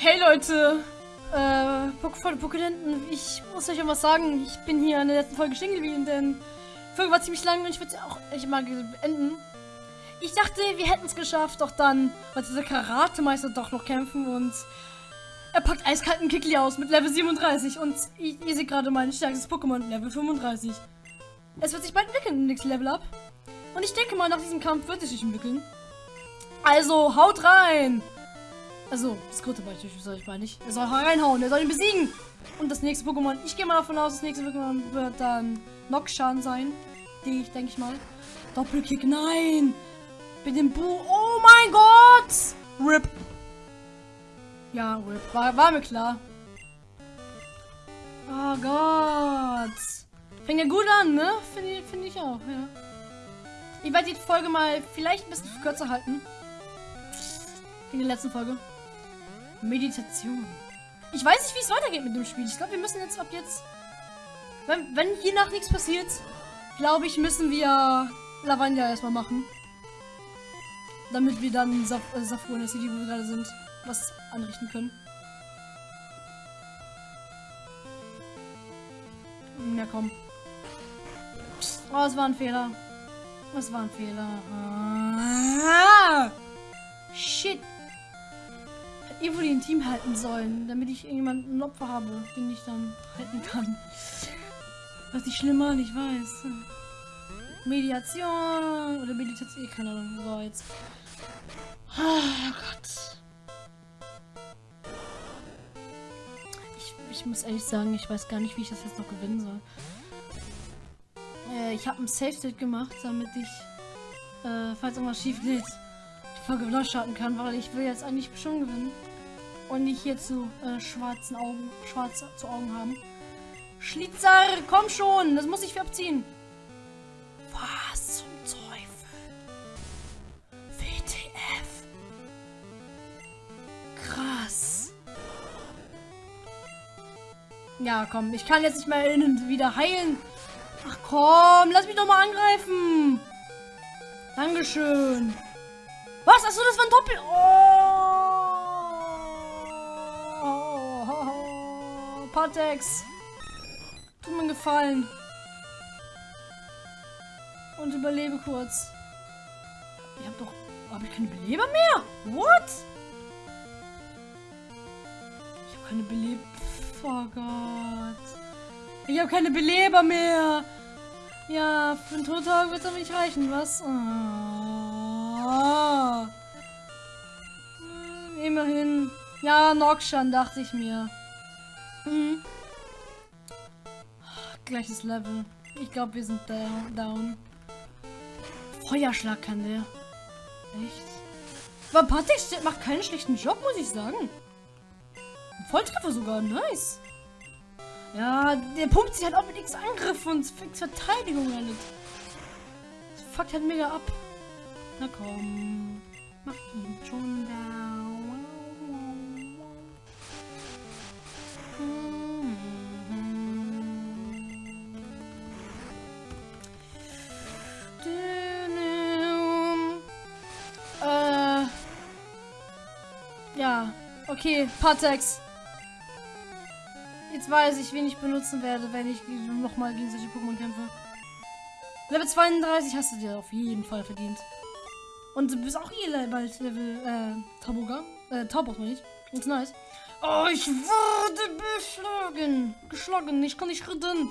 Hey Leute, äh, Pokédenten, ich muss euch was sagen. Ich bin hier in der letzten Folge stehen geblieben, denn die Folge war ziemlich lang und ich würde sie auch echt mal beenden. Ich dachte, wir hätten es geschafft, doch dann wollte dieser Karate-Meister doch noch kämpfen und er packt eiskalten Kickli aus mit Level 37 und ihr, seht gerade mein stärkstes Pokémon, Level 35. Es wird sich bald entwickeln, nächstes Level up. Und ich denke mal, nach diesem Kampf wird es sich entwickeln. Also, haut rein! Also, das dritte Beispiel soll ich meine ich. Er soll reinhauen, er soll ihn besiegen. Und das nächste Pokémon, ich gehe mal davon aus, das nächste Pokémon wird dann Noxan sein. Die ich, denke ich mal. Doppelkick, nein! Mit dem Bu. Oh mein Gott! RIP. Ja, RIP. War, war mir klar. Oh Gott. Fängt ja gut an, ne? Finde find ich auch, ja. Ich werde die Folge mal vielleicht ein bisschen kürzer halten. In der letzten Folge. Meditation. Ich weiß nicht, wie es weitergeht mit dem Spiel. Ich glaube, wir müssen jetzt ab jetzt... Wenn, wenn hier nach nichts passiert, glaube ich, müssen wir Lavanja erstmal machen. Damit wir dann Saf äh, Safur in der City, wo wir gerade sind, was anrichten können. Ja, komm. Oh, es war ein Fehler. Es war ein Fehler. Ah! Shit irgendwo den Team halten sollen, damit ich irgendjemanden ein Opfer habe, den ich dann halten kann. Was nicht schlimmer, ich weiß. Mediation oder Meditation, keine Ahnung. So, jetzt. Oh Gott. Ich, ich muss ehrlich sagen, ich weiß gar nicht, wie ich das jetzt noch gewinnen soll. Äh, ich habe ein Safe State gemacht, damit ich, äh, falls irgendwas schief geht, die Folge wieder starten kann, weil ich will jetzt eigentlich schon gewinnen und nicht hier zu äh, schwarzen Augen, schwarz zu Augen haben. Schlitzer, komm schon, das muss ich abziehen. Was zum Teufel? WTF. Krass. Ja, komm, ich kann jetzt nicht mehr innen wieder heilen. Ach komm, lass mich doch mal angreifen. Dankeschön. Was? Achso, das war ein Doppel... Oh. Patex. Tu mir gefallen. Und überlebe kurz. Ich hab doch... Habe ich keine Beleber mehr? What? Ich habe keine Beleber... Oh Gott. Ich habe keine Beleber mehr. Ja, für einen Totag wird es aber nicht reichen, was? Oh. Immerhin. Ja, Noxan, dachte ich mir. Mhm. Gleiches Level. Ich glaube, wir sind down. Feuerschlag kann der. Echt? Vapatex macht keinen schlechten Job, muss ich sagen. Volltreffer sogar, nice. Ja, der pumpt sich halt auch mit X Angriff und X Verteidigung damit. Das fuckt halt mega ab. Na komm. Mach ihn schon down. Okay, Patex. Jetzt weiß ich, wen ich benutzen werde, wenn ich nochmal gegen solche Pokémon kämpfe. Level 32 hast du dir auf jeden Fall verdient. Und du bist auch hier bald Level, äh, Taboga. Äh, ich. Und nice. Oh, ich wurde beschlagen. Geschlagen. Ich kann nicht reden.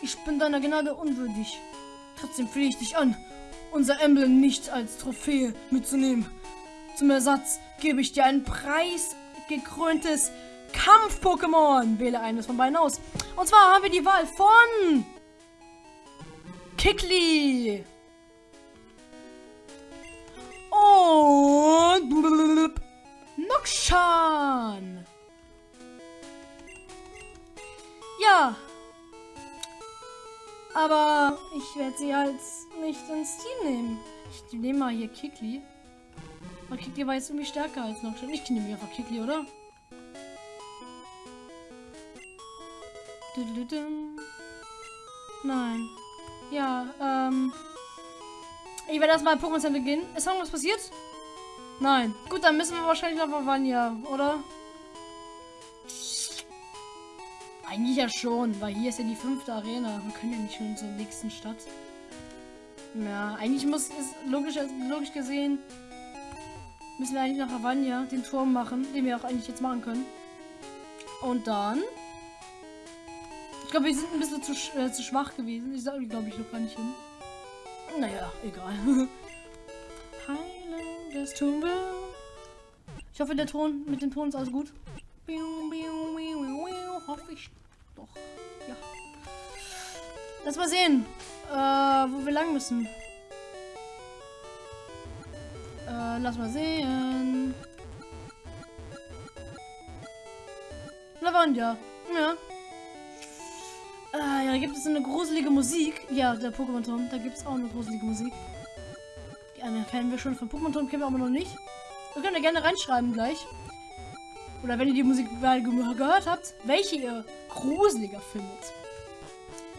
Ich bin deiner Gnade unwürdig. Trotzdem flehe ich dich an, unser Emblem nicht als Trophäe mitzunehmen. Zum Ersatz gebe ich dir einen Preis gekröntes Kampf-Pokémon. Wähle eines von beiden aus. Und zwar haben wir die Wahl von Kikli und Nokshan. Ja. Aber ich werde sie halt nicht ins Team nehmen. Ich nehme mal hier Kikli. Aber Kikli war jetzt irgendwie stärker als noch schon. Ich nehme einfach Kikli, oder? Nein. Ja, ähm. Ich werde erstmal Pokémon Center gehen. Ist irgendwas passiert? Nein. Gut, dann müssen wir wahrscheinlich noch Vanya, oder? Eigentlich ja schon, weil hier ist ja die fünfte Arena. Wir können ja nicht schon zur nächsten Stadt. Ja, eigentlich muss es logisch, logisch gesehen müssen wir eigentlich nach Havania den Turm machen, den wir auch eigentlich jetzt machen können. Und dann. Ich glaube, wir sind ein bisschen zu, äh, zu schwach gewesen. Ich sage, glaube ich, noch gar nicht hin. Naja, egal. Heilen des wir. Ich hoffe, der Ton mit dem Ton ist alles gut. Hoffe ich doch. Ja. Lass mal sehen, äh, wo wir lang müssen. Äh, lass mal sehen. Lavanda. Ja. Äh, ja, da gibt es eine gruselige Musik. Ja, der Pokémon-Turm. Da gibt es auch eine gruselige Musik. Die eine kennen wir schon von Pokémon-Turm, kennen wir aber noch nicht. Wir können ja gerne reinschreiben gleich. Oder wenn ihr die Musik gehört habt, welche ihr gruseliger findet.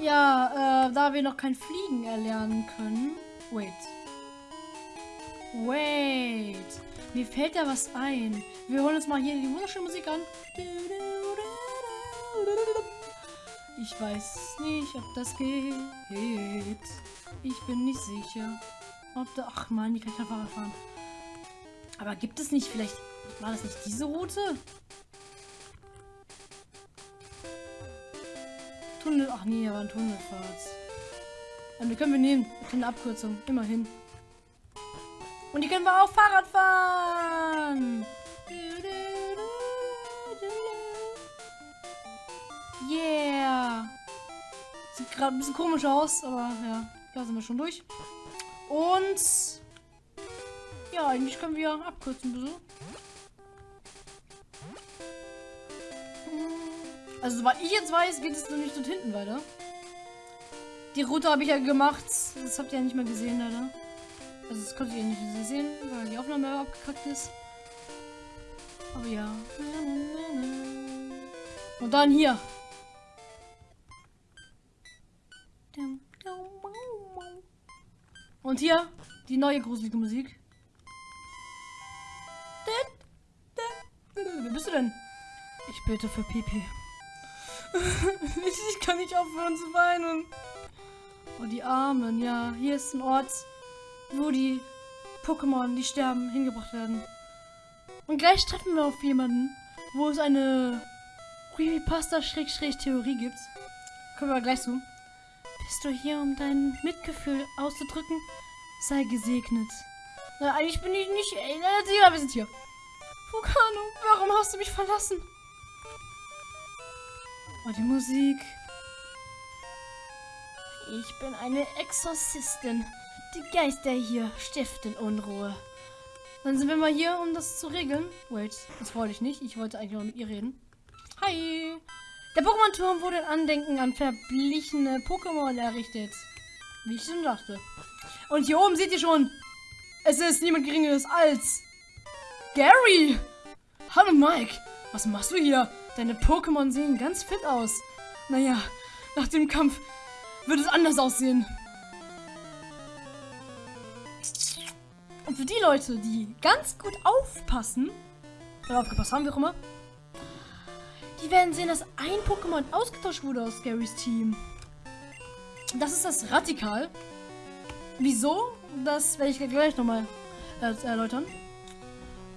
Ja, äh, da wir noch kein Fliegen erlernen können. Wait. Wait. Mir fällt da was ein. Wir holen uns mal hier die wunderschöne Musik an. Ich weiß nicht, ob das geht. Ich bin nicht sicher. Ob da. Ach man, die kann ich kein Fahrrad fahren. Aber gibt es nicht vielleicht. War das nicht diese Route? Tunnel. Ach nee, aber ein Tunnelfahrt. Die können wir nehmen. Eine Abkürzung. Immerhin. Und die können wir auch Fahrrad fahren. Yeah. Sieht gerade ein bisschen komisch aus, aber ja, da sind wir schon durch. Und ja, eigentlich können wir abkürzen, bitte. Also, soweit ich jetzt weiß, geht es noch nicht dort hinten weiter. Die Route habe ich ja gemacht. Das habt ihr ja nicht mehr gesehen, leider. Also das konntet ihr nicht sehen, weil die Aufnahme abgekackt ist. Aber ja. Und dann hier. Und hier die neue gruselige Musik. Wer bist du denn? Ich bete für Pipi. ich kann nicht aufhören zu weinen. Oh, die Armen, ja. Hier ist ein Ort, wo die Pokémon, die sterben, hingebracht werden. Und gleich treffen wir auf jemanden, wo es eine Creepypasta-Theorie gibt. Kommen wir gleich zu. Bist du hier, um dein Mitgefühl auszudrücken? Sei gesegnet. Na, eigentlich bin ich nicht... Ey, na, wir sind hier. Vulcano, warum hast du mich verlassen? Oh, die Musik. Ich bin eine Exorzistin. Die Geister hier stiften Unruhe. Dann sind wir mal hier, um das zu regeln. Wait, das wollte ich nicht. Ich wollte eigentlich mal mit ihr reden. Hi. Der Pokémon-Turm wurde in Andenken an verblichene Pokémon errichtet. Wie ich schon dachte. Und hier oben seht ihr schon, es ist niemand geringeres als Gary. Hallo Mike, was machst du hier? Deine Pokémon sehen ganz fit aus. Naja, nach dem Kampf wird es anders aussehen. Und für die Leute, die ganz gut aufpassen, oder aufgepasst haben, wie auch immer, die werden sehen, dass ein Pokémon ausgetauscht wurde aus Garys Team. Das ist das Radikal. Wieso? Das werde ich gleich nochmal äh, erläutern.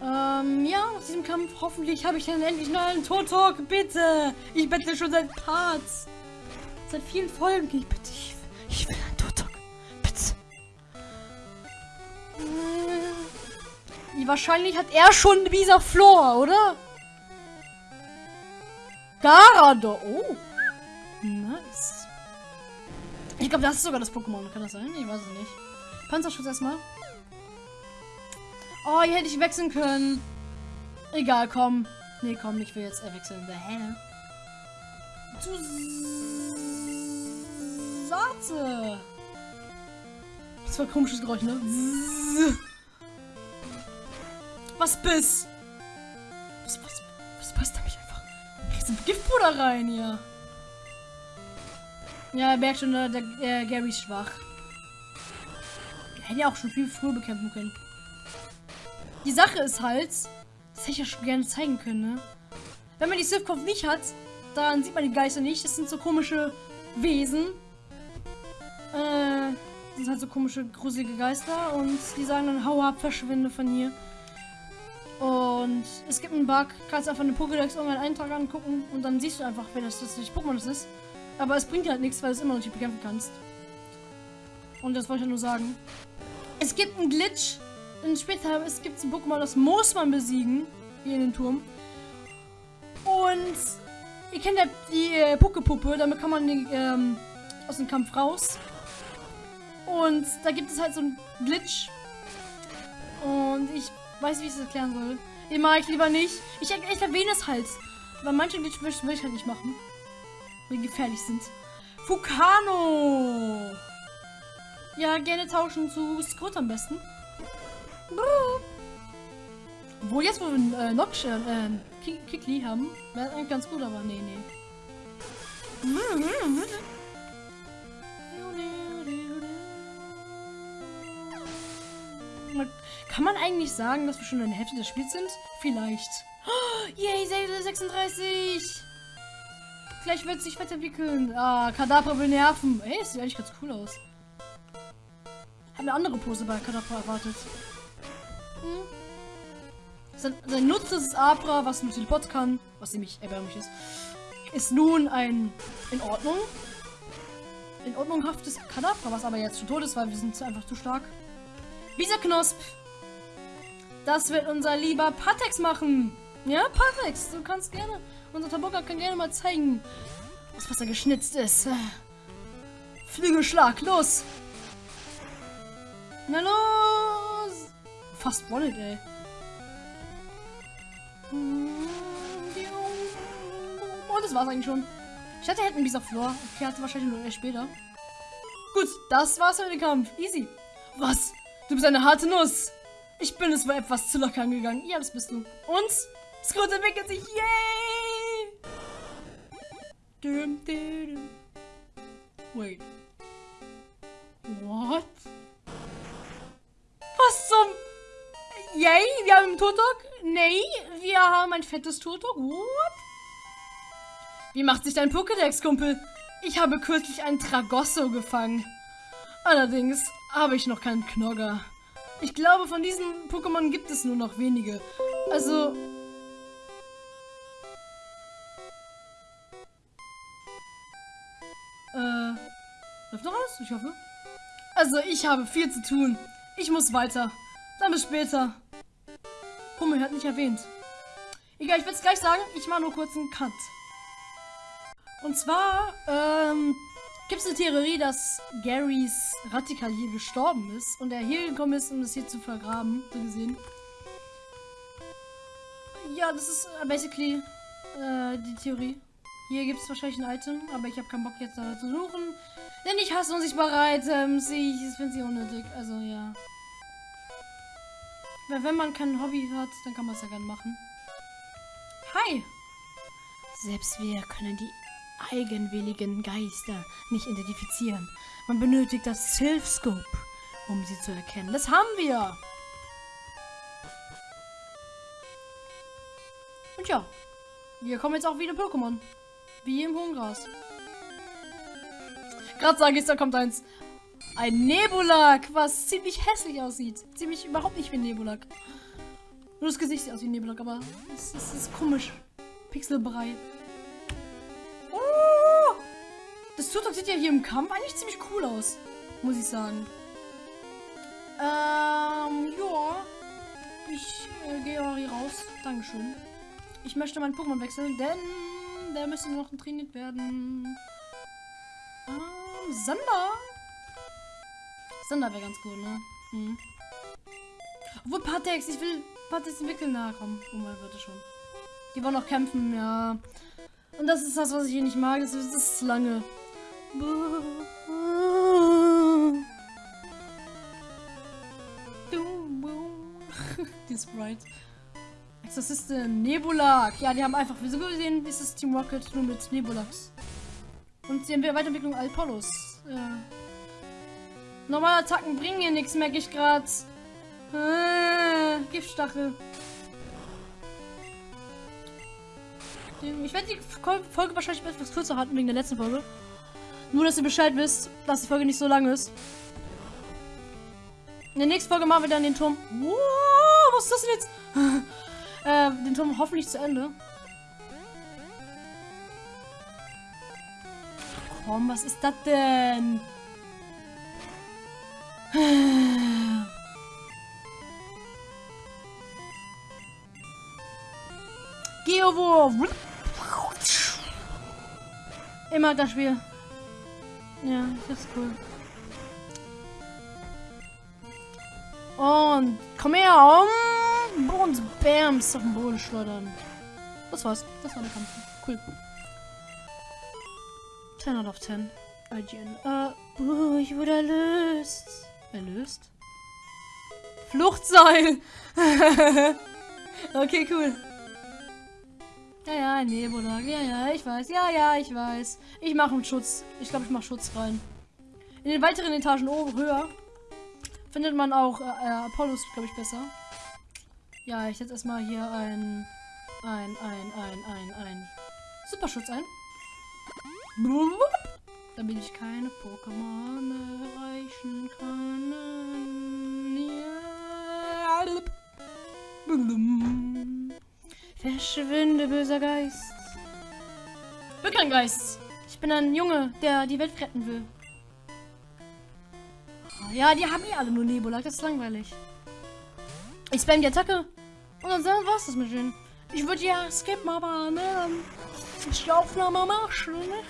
Ähm, ja, aus diesem Kampf hoffentlich habe ich dann endlich noch einen Totok. Bitte! Ich bettle schon seit Parts. Seit vielen Folgen. Ich bitte, ich, ich will einen wahrscheinlich hat er schon dieser Flor, oder? Garado. Oh. Nice. Ich glaube, das ist sogar das Pokémon. Kann das sein? Ich weiß es nicht. Panzerschutz erstmal. Oh, hier hätte ich wechseln können. Egal, komm. Nee, komm, ich will jetzt wechseln. Hä? Zu Satze. Das war ein komisches Geräusch, ne? Was bist? Was, was, was passt da mich einfach? Riesen Giftpuder rein hier. Ja, er merkt schon, der, der Gary ist schwach. Hätte ja auch schon viel früher bekämpfen können. Die Sache ist halt, das hätte ich ja schon gerne zeigen können, ne? Wenn man die Sifkopf nicht hat, daran sieht man die Geister nicht. Das sind so komische Wesen. Äh, das sind halt so komische, gruselige Geister. Und die sagen dann, hau ab, verschwinde von hier. Und es gibt einen Bug, kannst einfach eine Pokédex irgendeinen Eintrag angucken und dann siehst du einfach, wer das, das Pokémon das ist. Aber es bringt halt nichts, weil du es immer noch nicht bekämpfen kannst. Und das wollte ich nur sagen. Es gibt einen Glitch. Und später es gibt ein Pokémon, das muss man besiegen. Hier in den Turm. Und ihr kennt ja die äh, Pokepuppe, damit kann man ähm, aus dem Kampf raus. Und da gibt es halt so einen Glitch. Und ich weiß, wie ich es erklären soll. Den mag ich lieber nicht. Ich, ich erwähne es halt. Aber manche Glitch will ich halt nicht machen. Weil die gefährlich sind. Fukano! Ja, gerne tauschen zu Skrut am besten. Wo jetzt, wo wir äh, Nox, äh, Kikli haben, wäre eigentlich ganz gut, aber nee, nee. Kann man eigentlich sagen, dass wir schon in der Hälfte des Spiels sind? Vielleicht. Oh, yay, 36! Gleich wird sich weiterentwickeln. Ah, Kadabra will nerven. Ey, sieht eigentlich ganz cool aus. Hab eine andere Pose bei Kadabra erwartet. Hm. Sein, sein Nutzen ist Abra, was mit Teleport kann, was ziemlich erbärmlich ist, ist nun ein in Ordnung. In ordnunghaftes Kadabra, was aber jetzt schon tot ist, weil wir sind einfach zu stark. Dieser Knosp. Das wird unser lieber Patex machen. Ja, Patex, du kannst gerne. Unser Taboka kann gerne mal zeigen, was Wasser geschnitzt ist. Flügelschlag, los! Na los! Fast Wallet, ey. Und das war's eigentlich schon. Ich hatte hätten dieser Floor. Okay, hatte wahrscheinlich nur erst später. Gut, das war's für den Kampf. Easy. Was? Du bist eine harte Nuss. Ich bin es wohl etwas zu locker angegangen. Ja, das bist du. Und Scrooge entwickelt sich. Yay! Dum, dum. Wait. What? Was zum... Yay, wir haben einen Turtok? Nee, wir haben ein fettes Turtok. What? Wie macht sich dein Pokédex, Kumpel? Ich habe kürzlich einen Tragosso gefangen. Allerdings habe ich noch keinen Knogger. Ich glaube, von diesen Pokémon gibt es nur noch wenige. Also... Äh... Läuft noch alles? Ich hoffe. Also, ich habe viel zu tun. Ich muss weiter. Dann bis später. Hummel hat nicht erwähnt. Egal, ich will es gleich sagen. Ich mache nur kurz einen Cut. Und zwar, ähm, gibt es eine Theorie, dass Garys Radikal hier gestorben ist und er hier gekommen ist, um das hier zu vergraben, so gesehen. Ja, das ist äh, basically äh, die Theorie. Hier gibt es wahrscheinlich ein Item, aber ich habe keinen Bock jetzt da zu suchen. Denn ich hasse unsichtbare Items. Ich finde sie unnötig. Also ja. Weil wenn man kein Hobby hat, dann kann man es ja gerne machen. Hi! Selbst wir können die eigenwilligen Geister nicht identifizieren. Man benötigt das Sylph-Scope, um sie zu erkennen. Das haben wir! Und ja, hier kommen jetzt auch wieder Pokémon. Wie im hohen Gras. Gerade sage ich, da kommt eins. Ein Nebulak, was ziemlich hässlich aussieht. Ziemlich überhaupt nicht wie ein Nebulak. Nur das Gesicht sieht aus wie ein Nebulak, aber es, es ist komisch. Pixelbrei. Das Tutok sieht ja hier im Kampf eigentlich ziemlich cool aus. Muss ich sagen. Ähm, ja. Ich äh, gehe auch hier raus. Dankeschön. Ich möchte meinen Pokémon wechseln, denn der müsste noch trainiert werden. Ähm, Sander. Sander wäre ganz gut, ne? Hm. Obwohl Patex, ich will Patex entwickeln. Na komm, oh mein Gott, schon. Die wollen noch kämpfen, ja. Und das ist das, was ich hier nicht mag. Das ist, das ist lange. Die Sprite. Exorzistin, Nebulak. Ja, die haben einfach, wie so gesehen, dieses Team Rocket nur mit Nebulax. Und wir Weiterentwicklung Alpolos. Ja. Normale Attacken bringen hier nichts, merke ich gerade. Äh, Giftstachel. Ich werde die Folge wahrscheinlich etwas kürzer halten wegen der letzten Folge. Nur, dass ihr Bescheid wisst, dass die Folge nicht so lang ist. In der nächsten Folge machen wir dann den Turm. Wow, was ist das denn jetzt? äh, den Turm hoffentlich zu Ende. Komm, was ist das denn? Geowurf. Immer das Spiel. Ja, das ist cool. Und komm her. Und Bams auf den Boden schleudern. Das war's. Das war der Kampf. Cool. 10 out of 10. IGN. Äh, uh, ich wurde erlöst. Erlöst? Fluchtseil! okay, cool. Ja, ja, Nebula. Ja, ja, ich weiß. Ja, ja, ich weiß. Ich mache einen Schutz. Ich glaube, ich mache Schutz rein. In den weiteren Etagen oben höher findet man auch äh, äh Apollos, glaube ich, besser. Ja, ich setze erstmal hier ein, ein, ein, ein, ein, ein Superschutz ein. Damit ich keine Pokémon erreichen kann. Ja. Verschwinde, böser Geist. Ich bin kein Geist. Ich bin ein Junge, der die Welt retten will. Ja, die haben eh alle nur Nebula. Das ist langweilig. Ich spam die Attacke. Und dann war's das mit denen. Ich würde ja skippen, aber ne, ich die Aufnahme machen, ne?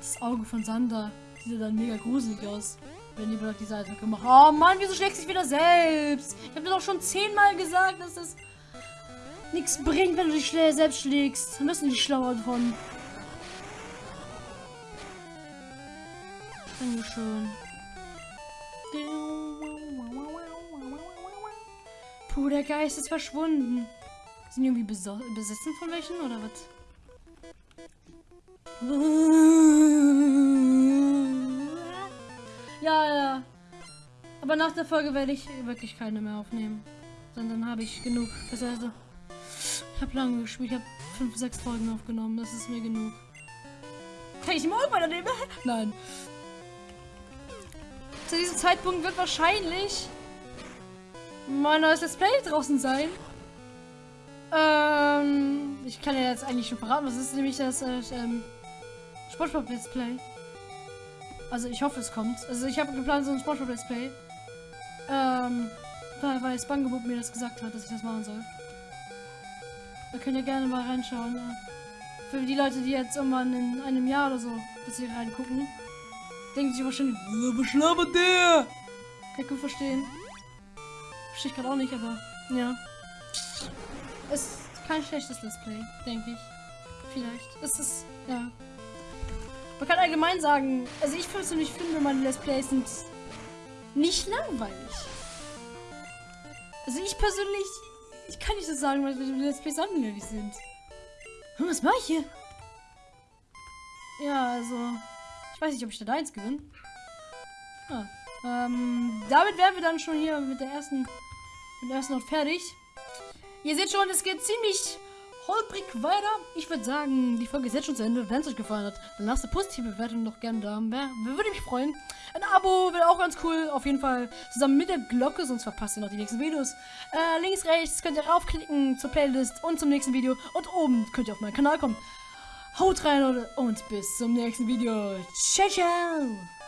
Das Auge von Sander sieht dann mega gruselig aus wenn die Block diese Attacke machen. Oh Mann, wieso schlägt sich wieder selbst? Ich habe dir doch schon zehnmal gesagt, dass das nichts bringt, wenn du dich selbst schlägst. Dann müssen die schlauer davon. Dankeschön. Puh, der Geist ist verschwunden. Sind die irgendwie besessen von welchen oder was? Aber nach der Folge werde ich wirklich keine mehr aufnehmen. Dann habe ich genug. Das heißt, ich habe lange gespielt. Ich habe fünf, sechs Folgen aufgenommen. Das ist mir genug. Kann ich morgen weiternehmen? Nein. Zu diesem Zeitpunkt wird wahrscheinlich mein neues Let's Play draußen sein. Ähm, ich kann ja jetzt eigentlich schon verraten, was ist nämlich das äh, ähm, Spongebob Let's Play. Also ich hoffe, es kommt. Also ich habe geplant, so ein Spongebob Let's Play. Ähm, weil, weil mir das gesagt hat, dass ich das machen soll. Da könnt ihr gerne mal reinschauen. Für die Leute, die jetzt irgendwann in einem Jahr oder so, dass sie reingucken, denken sich wahrscheinlich, was schlabbert der? Kann ich gut verstehen. Verstehe ich gerade auch nicht, aber ja. Es ist kein schlechtes Let's Play, denke ich. Vielleicht. Es ist, ja. Man kann allgemein sagen, also ich persönlich finde, meine Let's Plays sind nicht langweilig. Also ich persönlich, ich kann nicht so sagen, weil meine Let's Plays langweilig sind. Hm, was mache ich hier? Ja, also, ich weiß nicht, ob ich da eins gewinne. Ah, ähm, damit wären wir dann schon hier mit der ersten, mit der ersten Ort fertig. Ihr seht schon, es geht ziemlich holprig weiter. Ich würde sagen, die Folge ist jetzt schon zu Ende. Wenn es euch gefallen hat, dann lasst eine positive Bewertung doch gerne da. Würde mich freuen. Ein Abo wäre auch ganz cool. Auf jeden Fall zusammen mit der Glocke, sonst verpasst ihr noch die nächsten Videos. Äh, links, rechts könnt ihr raufklicken zur Playlist und zum nächsten Video. Und oben könnt ihr auf meinen Kanal kommen. Haut rein Leute und bis zum nächsten Video. Ciao, ciao.